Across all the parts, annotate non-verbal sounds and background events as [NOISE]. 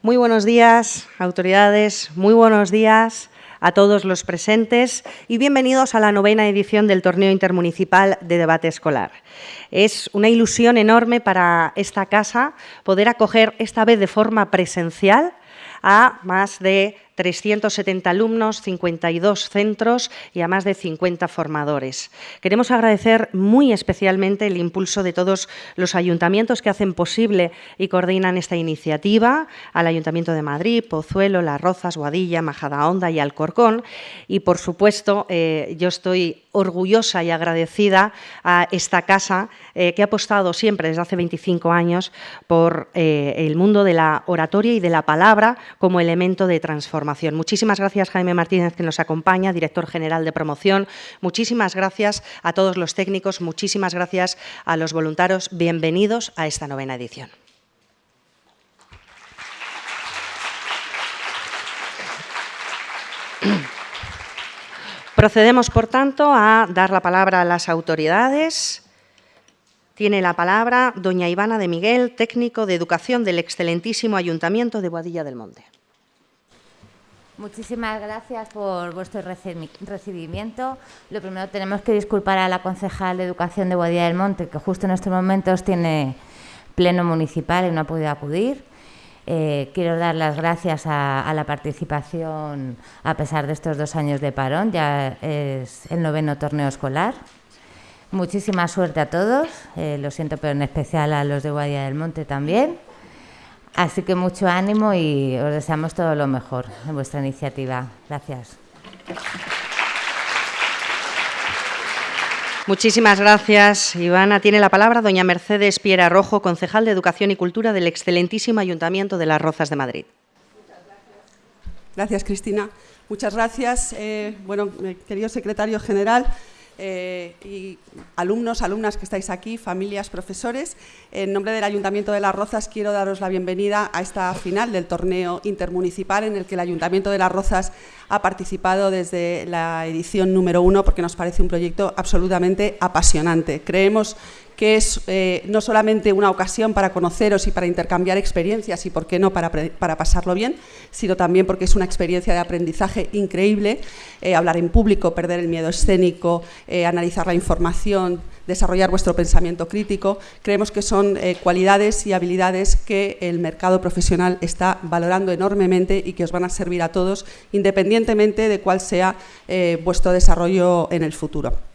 Muy buenos días, autoridades, muy buenos días a todos los presentes y bienvenidos a la novena edición del Torneo Intermunicipal de Debate Escolar. Es una ilusión enorme para esta casa poder acoger esta vez de forma presencial a más de 370 alumnos, 52 centros y a más de 50 formadores. Queremos agradecer muy especialmente el impulso de todos los ayuntamientos que hacen posible y coordinan esta iniciativa, al Ayuntamiento de Madrid, Pozuelo, Las Rozas, Guadilla, Majadahonda y Alcorcón. Y, por supuesto, eh, yo estoy orgullosa y agradecida a esta casa eh, que ha apostado siempre desde hace 25 años por eh, el mundo de la oratoria y de la palabra como elemento de transformación. Muchísimas gracias Jaime Martínez que nos acompaña, director general de promoción. Muchísimas gracias a todos los técnicos, muchísimas gracias a los voluntarios. Bienvenidos a esta novena edición. [CLEARS THROAT] Procedemos, por tanto, a dar la palabra a las autoridades. Tiene la palabra doña Ivana de Miguel, técnico de educación del excelentísimo Ayuntamiento de Boadilla del Monte. Muchísimas gracias por vuestro recibimiento. Lo primero, tenemos que disculpar a la concejal de Educación de Boadilla del Monte, que justo en estos momentos tiene pleno municipal y no ha podido acudir. Eh, quiero dar las gracias a, la participación a pesar de estos dos años de parón, ya es el noveno torneo escolar. Muchísima suerte a todos, eh, lo siento, pero en especial a los de Guadilla del Monte también. Así que mucho ánimo y os deseamos todo lo mejor en vuestra iniciativa. Gracias. Muchísimas gracias, Ivana. Tiene la palabra doña Mercedes Piera Rojo, concejal de Educación y Cultura del excelentísimo Ayuntamiento de Las Rozas de Madrid. Gracias, Cristina. Muchas gracias. Eh, bueno, eh, querido secretario general, eh, y alumnos, alumnas que estáis aquí, familias, profesores. En nombre del Ayuntamiento de Las Rozas quiero daros la bienvenida a esta final del torneo intermunicipal en el que el Ayuntamiento de Las Rozas ha participado desde la edición número uno porque nos parece un proyecto absolutamente apasionante. Creemos que es eh, no solamente una ocasión para conoceros y para intercambiar experiencias y, por qué no, para, pasarlo bien, sino también porque es una experiencia de aprendizaje increíble, eh, hablar en público, perder el miedo escénico, eh, analizar la información, desarrollar vuestro pensamiento crítico. Creemos que son cualidades y habilidades que el mercado profesional está valorando enormemente y que os van a servir a todos, independientemente de cuál sea vuestro desarrollo en el futuro.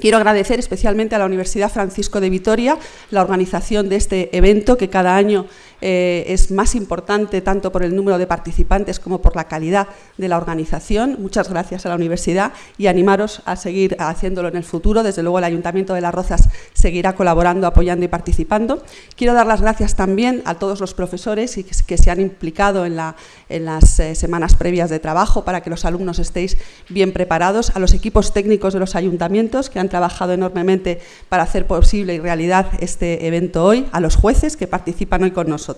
Quiero agradecer especialmente a la Universidad Francisco de Vitoria la organización de este evento que cada año eh, es más importante tanto por el número de participantes como por la calidad de la organización. Muchas gracias a la universidad y animaros a seguir haciéndolo en el futuro. Desde luego el Ayuntamiento de Las Rozas seguirá colaborando, apoyando y participando. Quiero dar las gracias también a todos los profesores que, se han implicado en, las eh, semanas previas de trabajo para que los alumnos estéis bien preparados, a los equipos técnicos de los ayuntamientos que han trabajado enormemente para hacer posible y realidad este evento hoy, a los jueces que participan hoy con nosotros.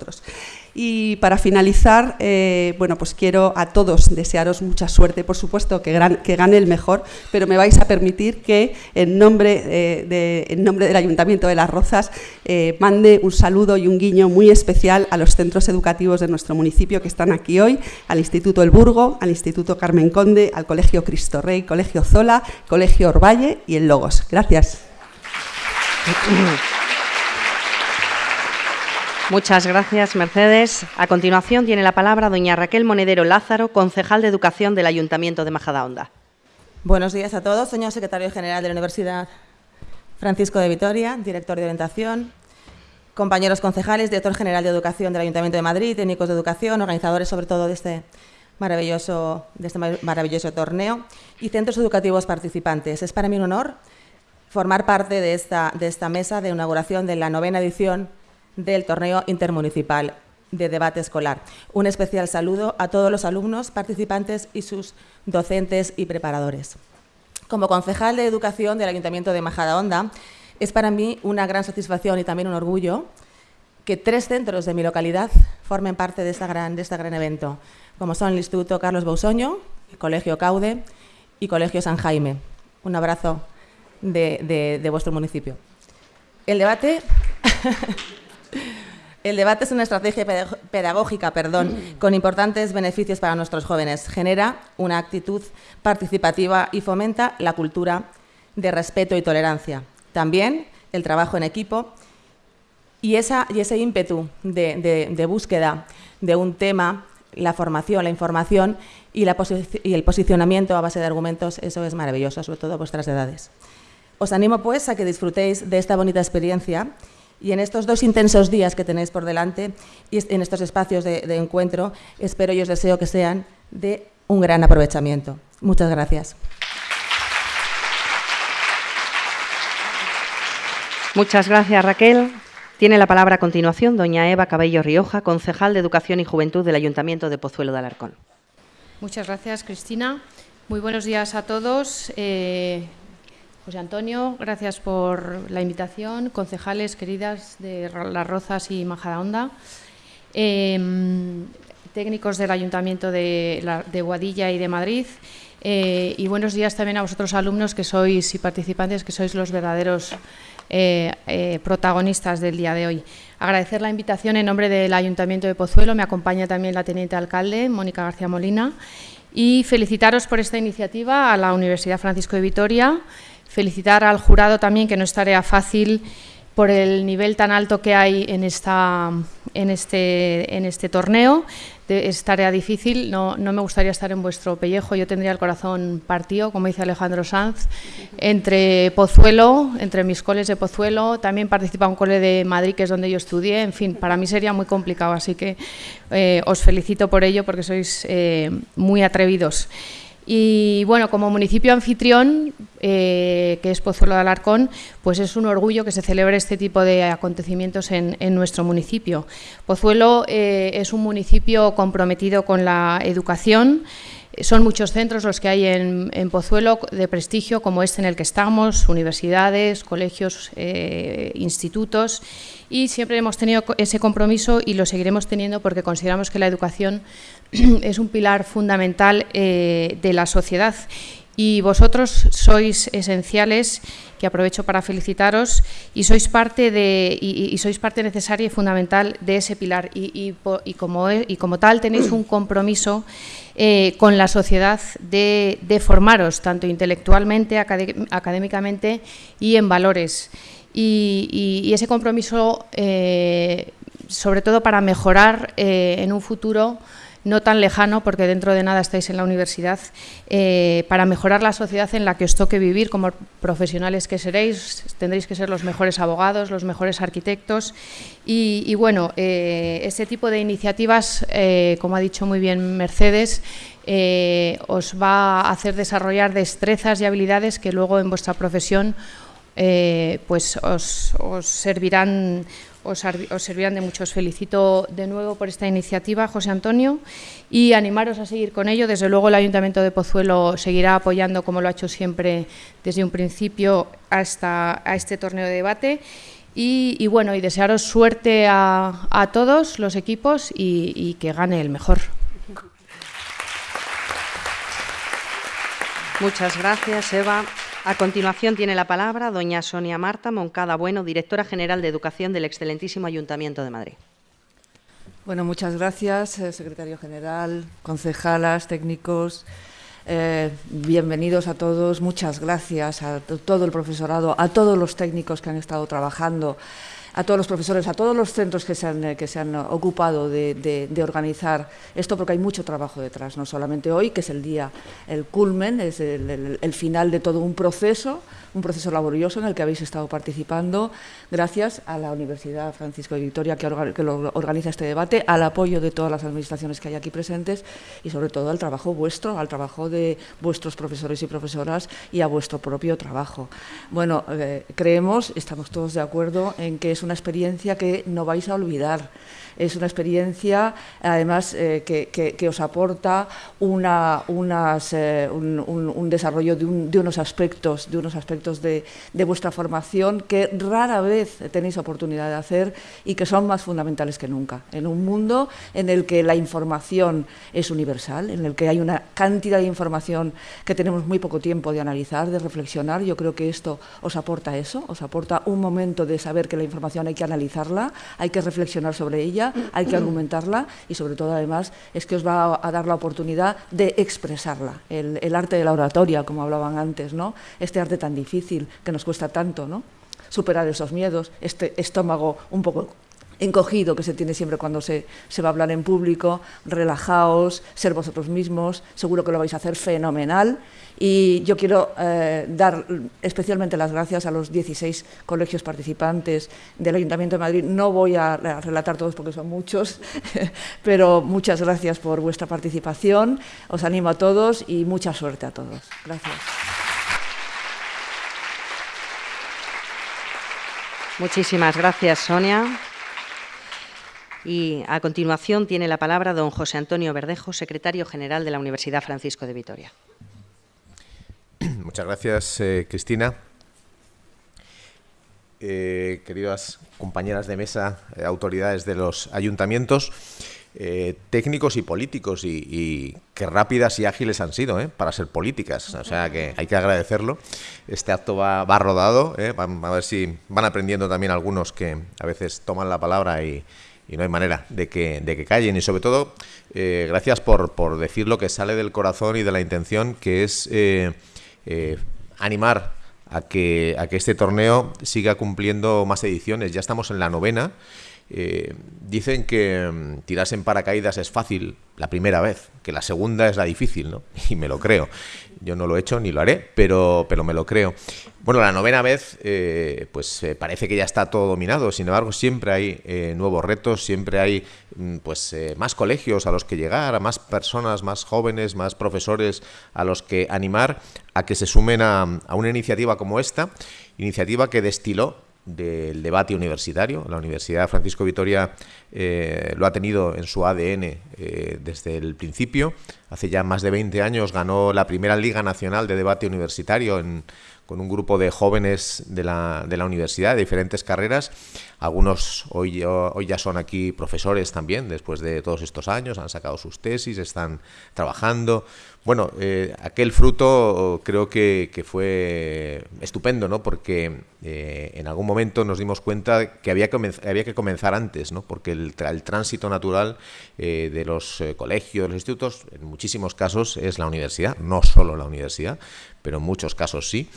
Y para finalizar, eh, bueno, pues quiero a todos desearos mucha suerte, por supuesto que, que gane el mejor, pero me vais a permitir que en nombre, eh, en nombre del Ayuntamiento de Las Rozas eh, mande un saludo y un guiño muy especial a los centros educativos de nuestro municipio que están aquí hoy, al Instituto El Burgo, al Instituto Carmen Conde, al Colegio Cristo Rey, Colegio Zola, Colegio Orvalle y el Logos. Gracias. [COUGHS] Muchas gracias, Mercedes. A continuación tiene la palabra doña Raquel Monedero Lázaro, concejal de Educación del Ayuntamiento de Majadahonda. Buenos días a todos, señor secretario general de la Universidad Francisco de Vitoria, director de orientación, compañeros concejales, director general de Educación del Ayuntamiento de Madrid, técnicos de educación, organizadores sobre todo de este maravilloso, de este maravilloso torneo y centros educativos participantes. Es para mí un honor formar parte de esta, de esta mesa de inauguración de la novena edición del torneo intermunicipal de debate escolar. Un especial saludo a todos los alumnos, participantes y sus docentes y preparadores. Como concejal de Educación del Ayuntamiento de Majadahonda, es para mí una gran satisfacción y también un orgullo que tres centros de mi localidad formen parte de, esta gran, de este gran evento, como son el Instituto Carlos Bausoño, el Colegio Caude y Colegio San Jaime. Un abrazo de vuestro municipio. El debate [LAUGHS] El debate es una estrategia pedagógica perdón, con importantes beneficios para nuestros jóvenes. Genera una actitud participativa y fomenta la cultura de respeto y tolerancia. También el trabajo en equipo y, esa, y ese ímpetu de, búsqueda de un tema, la formación, la información y, la y el posicionamiento a base de argumentos, eso es maravilloso, sobre todo a vuestras edades. Os animo pues a que disfrutéis de esta bonita experiencia y en estos dos intensos días que tenéis por delante y en estos espacios de, encuentro, espero y os deseo que sean de un gran aprovechamiento. Muchas gracias. Muchas gracias, Raquel. Tiene la palabra a continuación doña Eva Cabello Rioja, concejal de Educación y Juventud del Ayuntamiento de Pozuelo de Alarcón. Muchas gracias, Cristina. Muy buenos días a todos. Eh, José Antonio, gracias por la invitación. Concejales queridas de Las Rozas y Majadahonda. Em, técnicos del Ayuntamiento de, Guadilla y de Madrid. Eh, y buenos días también a vosotros alumnos que sois y participantes que sois los verdaderos eh, eh, protagonistas del día de hoy. Agradecer la invitación en nombre del Ayuntamiento de Pozuelo, me acompaña también la Teniente Alcalde, Mónica García Molina, y felicitaros por esta iniciativa a la Universidad Francisco de Vitoria, Felicitar al jurado también, que no es tarea fácil por el nivel tan alto que hay en, esta, en, este, en este torneo. es tarea difícil, no, no, me gustaría estar en vuestro pellejo, yo tendría el corazón partido, como dice Alejandro Sanz, entre Pozuelo, entre mis coles de Pozuelo, también participa un cole de Madrid, que es donde yo estudié, en fin, para mí sería muy complicado, así que eh, os felicito por ello, porque sois eh, muy atrevidos. Y bueno, como municipio anfitrión, eh, que es Pozuelo de Alarcón, pues es un orgullo que se celebre este tipo de acontecimientos en, nuestro municipio. Pozuelo eh, es un municipio comprometido con la educación, son muchos centros los que hay en, Pozuelo de prestigio, como este en el que estamos, universidades, colegios, eh, institutos, y siempre hemos tenido ese compromiso y lo seguiremos teniendo porque consideramos que la educación [CLEARS THROAT] es un pilar fundamental eh, de la sociedad y vosotros sois esenciales, que aprovecho para felicitaros, y sois parte, de, y, sois parte necesaria y fundamental de ese pilar. Y, como, tal tenéis un compromiso eh, con la sociedad de, formaros, tanto intelectualmente, académicamente y en valores. Y, ese compromiso, eh, sobre todo para mejorar en un futuro no tan lejano, porque dentro de nada estáis en la universidad, eh, para mejorar la sociedad en la que os toque vivir como profesionales que seréis, tendréis que ser los mejores abogados, los mejores arquitectos. Y, bueno, eh, este tipo de iniciativas, eh, como ha dicho muy bien Mercedes, os va a hacer desarrollar destrezas y habilidades que luego en vuestra profesión pues os servirán os, servirán de mucho. Os felicito de nuevo por esta iniciativa, José Antonio, y animaros a seguir con ello. Desde luego el Ayuntamiento de Pozuelo seguirá apoyando, como lo ha hecho siempre desde un principio, hasta a este torneo de debate. Y, bueno, y desearos suerte a, todos los equipos y que gane el mejor. Muchas gracias, Eva. A continuación tiene la palabra doña Sonia Marta Moncada Bueno, directora general de Educación del excelentísimo Ayuntamiento de Madrid. Bueno, muchas gracias, eh, secretario general, concejalas, técnicos. Eh, bienvenidos a todos, muchas gracias a todo el profesorado, a todos los técnicos que han estado trabajando a todos los profesores, a todos los centros que se han, eh, que se han ocupado de, organizar esto, porque hay mucho trabajo detrás, no solamente hoy, que es el día, el culmen, es el final de todo un proceso, un proceso laborioso en el que habéis estado participando, gracias a la Universidad Francisco de Vitoria que, organiza este debate, al apoyo de todas las administraciones que hay aquí presentes y sobre todo al trabajo vuestro, al trabajo de vuestros profesores y profesoras y a vuestro propio trabajo. Bueno, eh, creemos, estamos todos de acuerdo en que es una experiencia que no vais a olvidar. Es una experiencia, además, eh, que, os aporta una, unas, eh, un, desarrollo de, unos aspectos, de, unos aspectos de, vuestra formación que rara vez tenéis oportunidad de hacer y que son más fundamentales que nunca. En un mundo en el que la información es universal, en el que hay una cantidad de información que tenemos muy poco tiempo de analizar, de reflexionar, yo creo que esto os aporta eso, os aporta un momento de saber que la información hay que analizarla, hay que reflexionar sobre ella, hay que argumentarla y sobre todo además es que os va a dar la oportunidad de expresarla, el, el arte de la oratoria, como hablaban antes, ¿no? este arte tan difícil que nos cuesta tanto, ¿no? superar esos miedos, este estómago un poco encogido que se tiene siempre cuando se, se, va a hablar en público, relajaos, ser vosotros mismos, seguro que lo vais a hacer fenomenal. Y yo quiero eh, dar especialmente las gracias a los 16 colegios participantes del Ayuntamiento de Madrid. No voy a relatar todos porque son muchos, [LAUGHS] pero muchas gracias por vuestra participación. Os animo a todos y mucha suerte a todos. Gracias. Muchísimas gracias, Sonia. Y a continuación tiene la palabra don José Antonio Verdejo, secretario general de la Universidad Francisco de Vitoria. [CLEARS THROAT] Muchas gracias, eh, Cristina. Eh, queridas compañeras de mesa, eh, autoridades de los ayuntamientos, técnicos y políticos, y, y, qué rápidas y ágiles han sido para ser políticas. O sea que hay que agradecerlo. Este acto va, va rodado, ¿eh? a ver si van aprendiendo también algunos que a veces toman la palabra y, y no hay manera de que, de que callen. Y sobre todo, eh, gracias por, por, decir lo que sale del corazón y de la intención, que es eh, eh, animar a que, a que este torneo siga cumpliendo más ediciones. Ya estamos en la novena. Eh, dicen que um, tirarse en paracaídas es fácil la primera vez, que la segunda es la difícil, ¿no? [LAUGHS] Y me lo creo. Yo no lo he hecho ni lo haré, pero, pero me lo creo. Bueno, la novena vez, eh, pues eh, parece que ya está todo dominado. Sin embargo, siempre hay nuevos retos, siempre hay mm, pues más colegios a los que llegar, a más personas, más jóvenes, más profesores a los que animar a que se sumen a, a una iniciativa como esta, iniciativa que destiló del debate universitario. La Universidad Francisco Vitoria eh, lo ha tenido en su ADN eh, desde el principio. Hace ya más de 20 años ganó la primera Liga Nacional de Debate Universitario con un grupo de jóvenes de la, universidad, de diferentes carreras. Algunos hoy, ya son aquí profesores también, después de todos estos años, han sacado sus tesis, están trabajando. Bueno, eh, aquel fruto creo que, fue estupendo, ¿no? Porque eh, en algún momento nos dimos cuenta que había que, había que comenzar antes, ¿no? Porque el, tránsito natural eh, de los colegios, los institutos, muchísimos casos es la universidad, no solo la universidad, pero en muchos casos sí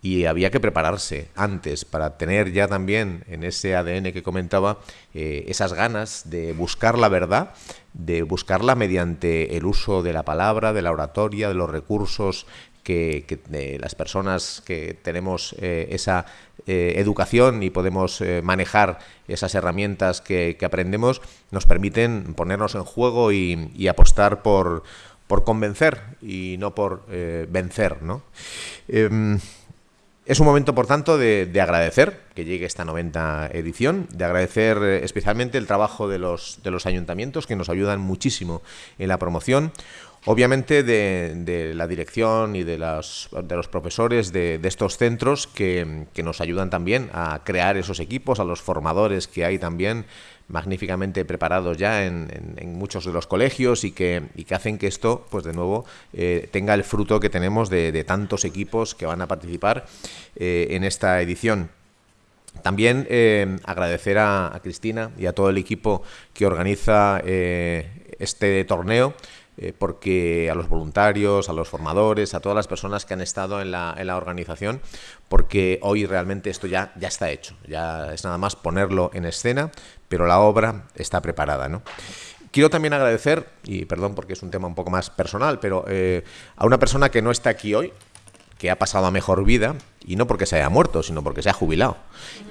y había que prepararse antes para tener ya también en ese ADN que comentaba eh, esas ganas de buscar la verdad, de buscarla mediante el uso de la palabra, de la oratoria, de los recursos que, las personas que tenemos eh, esa eh, educación y podemos manejar esas herramientas que, aprendemos, nos permiten ponernos en juego y apostar por, por convencer y no por eh, vencer, ¿no? Eh, es un momento, por tanto, de, de, agradecer que llegue esta 90 edición, de agradecer eh, especialmente el trabajo de los, de los ayuntamientos que nos ayudan muchísimo en la promoción, obviamente de, de la dirección y de, las, de los profesores de, de estos centros que, nos ayudan también a crear esos equipos, a los formadores que hay también magníficamente preparados ya en, muchos de los colegios y que, hacen que esto, pues de nuevo, eh, tenga el fruto que tenemos de, tantos equipos que van a participar eh, en esta edición. También eh, agradecer a, Cristina y a todo el equipo que organiza este torneo, eh, porque a los voluntarios, a los formadores, a todas las personas que han estado en la, organización, porque hoy realmente esto ya, ya está hecho, ya es nada más ponerlo en escena, pero la obra está preparada, ¿no? Quiero también agradecer, y perdón porque es un tema un poco más personal, pero eh, a una persona que no está aquí hoy, que ha pasado a mejor vida, y no porque se haya muerto, sino porque se ha jubilado,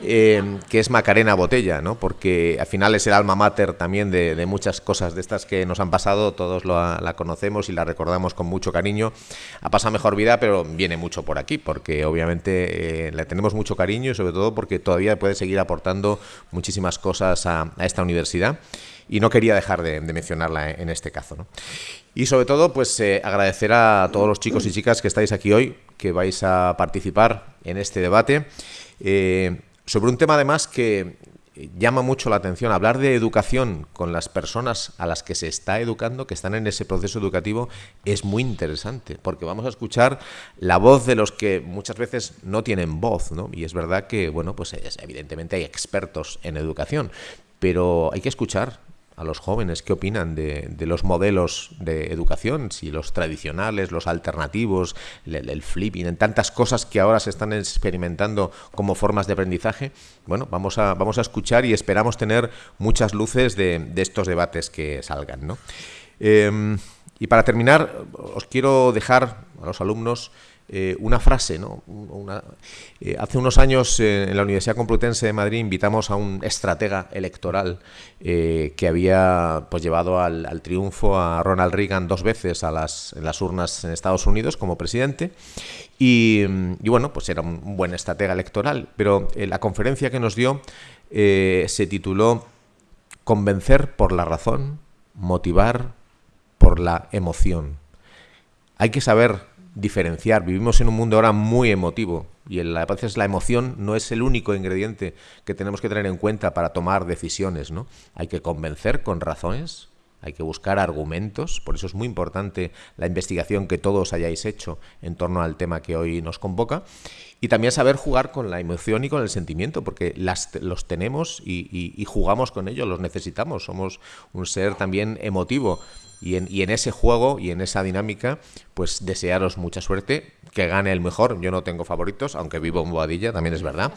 eh, que es Macarena Botella, ¿no? porque al final es el alma mater también de, de muchas cosas de estas que nos han pasado, todos lo, la conocemos y la recordamos con mucho cariño. Ha pasado mejor vida, pero viene mucho por aquí, porque obviamente eh, le tenemos mucho cariño y sobre todo porque todavía puede seguir aportando muchísimas cosas a, a esta universidad y no quería dejar de, mencionarla en este caso. ¿no? Y sobre todo, pues eh, agradecer a todos los chicos y chicas que estáis aquí hoy, que vais a participar en este debate, eh, sobre un tema además que llama mucho la atención. Hablar de educación con las personas a las que se está educando, que están en ese proceso educativo, es muy interesante, porque vamos a escuchar la voz de los que muchas veces no tienen voz, ¿no? Y es verdad que, bueno, pues evidentemente hay expertos en educación, pero hay que escuchar a los jóvenes qué opinan de, los modelos de educación, si los tradicionales, los alternativos, el, flipping, en tantas cosas que ahora se están experimentando como formas de aprendizaje. Bueno, vamos a, vamos a escuchar y esperamos tener muchas luces de, estos debates que salgan. ¿no? Em, y para terminar, os quiero dejar a los alumnos eh, una frase. ¿no? Eh, hace unos años eh, en la Universidad Complutense de Madrid invitamos a un estratega electoral que había pues, llevado al, triunfo a Ronald Reagan dos veces a las, en las urnas en Estados Unidos como presidente. Y, y bueno, pues era un buen estratega electoral. Pero la conferencia que nos dio se tituló Convencer por la razón, motivar por la emoción. Hay que saber diferenciar. Vivimos en un mundo ahora muy emotivo y a veces la emoción no es el único ingrediente que tenemos que tener en cuenta para tomar decisiones. ¿no? Hay que convencer con razones, hay que buscar argumentos, por eso es muy importante la investigación que todos hayáis hecho en torno al tema que hoy nos convoca, y también saber jugar con la emoción y con el sentimiento, porque las, los tenemos y jugamos con ellos, los necesitamos, somos un ser también emotivo y en, y en, ese juego y en esa dinámica, pues desearos mucha suerte, que gane el mejor. Yo no tengo favoritos, aunque vivo en Boadilla, también es verdad.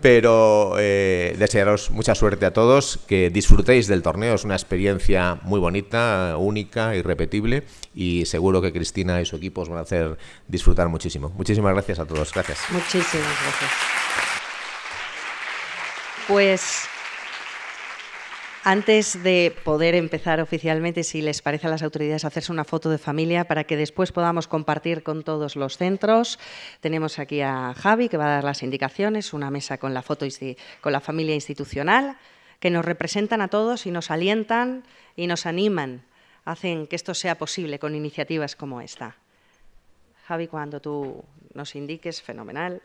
Pero eh, desearos mucha suerte a todos, que disfrutéis del torneo, es una experiencia muy bonita, única, irrepetible y seguro que Cristina y su equipo os van a hacer disfrutar muchísimo. Muchísimas gracias a todos, gracias. Muchísimas gracias. Pues antes de poder empezar oficialmente, si les parece a las autoridades hacerse una foto de familia para que después podamos compartir con todos los centros, tenemos aquí a Javi que va a dar las indicaciones, una mesa con la foto con la familia institucional, que nos representan a todos y nos alientan y nos animan, hacen que esto sea posible con iniciativas como esta. Javi, cuando tú nos indiques, fenomenal.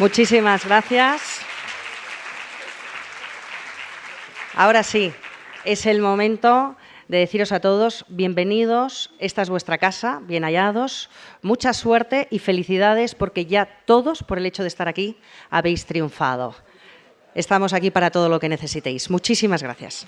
Muchísimas gracias. Ahora sí, es el momento de deciros a todos bienvenidos, esta es vuestra casa, bien hallados, mucha suerte y felicidades porque ya todos, por el hecho de estar aquí, habéis triunfado. Estamos aquí para todo lo que necesitéis. Muchísimas gracias.